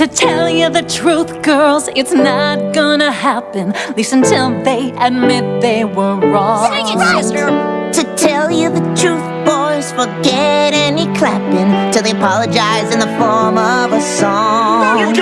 To tell you the truth, girls, it's not gonna happen. At least until they admit they were wrong. Sing it, sister. To tell you the truth, boys, forget any clapping till they apologize in the form of a song.